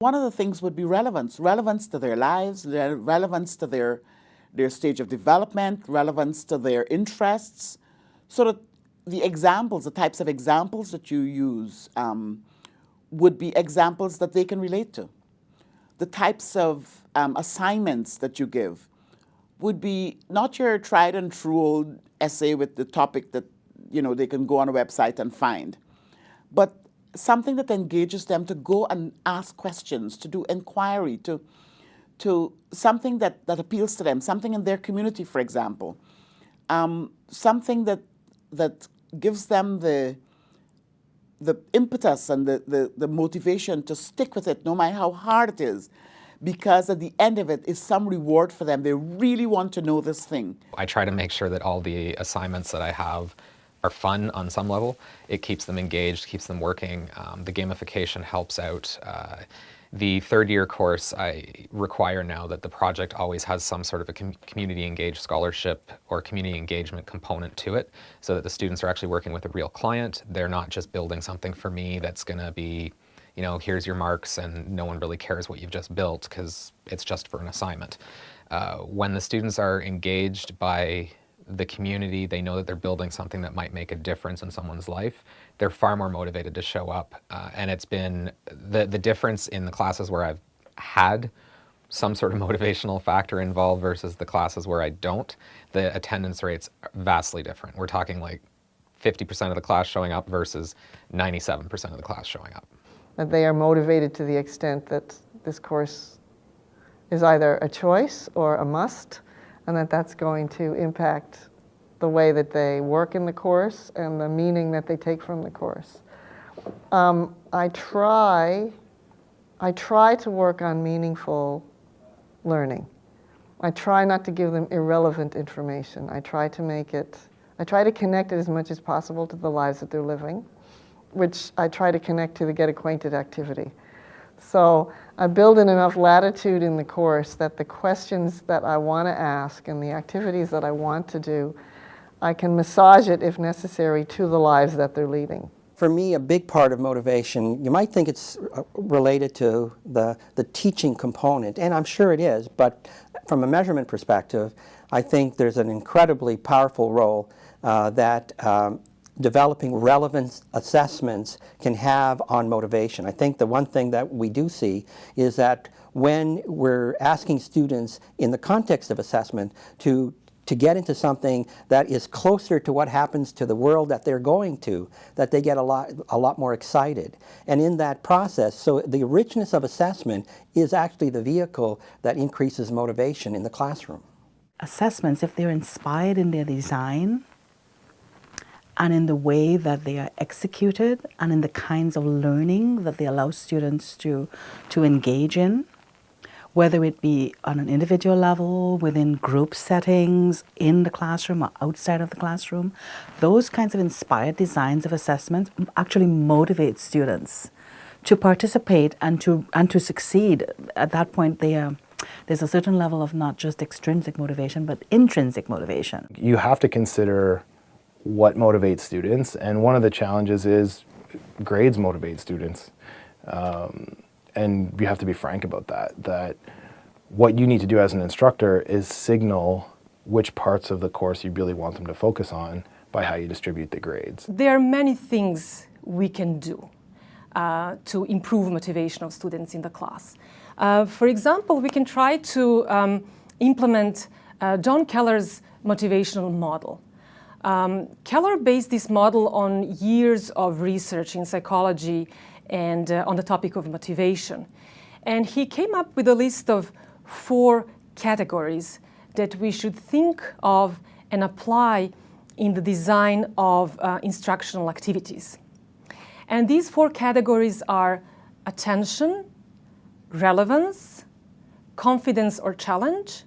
One of the things would be relevance, relevance to their lives, relevance to their, their stage of development, relevance to their interests, so that the examples, the types of examples that you use um, would be examples that they can relate to. The types of um, assignments that you give would be not your tried and true old essay with the topic that you know they can go on a website and find, but something that engages them to go and ask questions, to do inquiry, to to something that, that appeals to them, something in their community, for example, um, something that that gives them the the impetus and the, the, the motivation to stick with it no matter how hard it is because at the end of it is some reward for them. They really want to know this thing. I try to make sure that all the assignments that I have are fun on some level. It keeps them engaged, keeps them working. Um, the gamification helps out. Uh, the third year course, I require now that the project always has some sort of a com community engaged scholarship or community engagement component to it so that the students are actually working with a real client. They're not just building something for me that's going to be, you know, here's your marks and no one really cares what you've just built because it's just for an assignment. Uh, when the students are engaged by the community, they know that they're building something that might make a difference in someone's life, they're far more motivated to show up. Uh, and it's been the, the difference in the classes where I've had some sort of motivational factor involved versus the classes where I don't, the attendance rates are vastly different. We're talking like 50% of the class showing up versus 97% of the class showing up. That they are motivated to the extent that this course is either a choice or a must, and that that's going to impact the way that they work in the course and the meaning that they take from the course. Um, I try, I try to work on meaningful learning. I try not to give them irrelevant information. I try to make it, I try to connect it as much as possible to the lives that they're living, which I try to connect to the get acquainted activity. So I build in enough latitude in the course that the questions that I want to ask and the activities that I want to do, I can massage it if necessary to the lives that they're leading. For me, a big part of motivation, you might think it's uh, related to the, the teaching component, and I'm sure it is, but from a measurement perspective, I think there's an incredibly powerful role uh, that um, developing relevant assessments can have on motivation. I think the one thing that we do see is that when we're asking students in the context of assessment to to get into something that is closer to what happens to the world that they're going to, that they get a lot, a lot more excited. And in that process, so the richness of assessment is actually the vehicle that increases motivation in the classroom. Assessments, if they're inspired in their design, and in the way that they are executed and in the kinds of learning that they allow students to, to engage in, whether it be on an individual level, within group settings, in the classroom or outside of the classroom, those kinds of inspired designs of assessment actually motivate students to participate and to, and to succeed. At that point, they are there's a certain level of not just extrinsic motivation, but intrinsic motivation. You have to consider what motivates students, and one of the challenges is grades motivate students. Um, and you have to be frank about that, that what you need to do as an instructor is signal which parts of the course you really want them to focus on by how you distribute the grades. There are many things we can do uh, to improve motivation of students in the class. Uh, for example, we can try to um, implement uh, John Keller's motivational model. Um, Keller based this model on years of research in psychology and uh, on the topic of motivation. And he came up with a list of four categories that we should think of and apply in the design of uh, instructional activities. And these four categories are attention, relevance, confidence or challenge,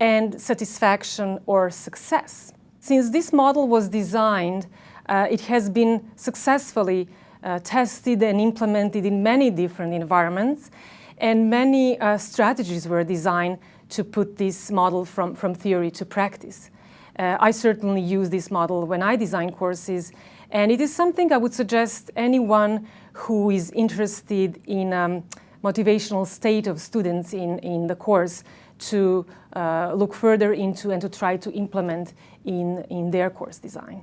and satisfaction or success. Since this model was designed, uh, it has been successfully uh, tested and implemented in many different environments, and many uh, strategies were designed to put this model from, from theory to practice. Uh, I certainly use this model when I design courses, and it is something I would suggest anyone who is interested in um, motivational state of students in, in the course to uh, look further into and to try to implement in, in their course design.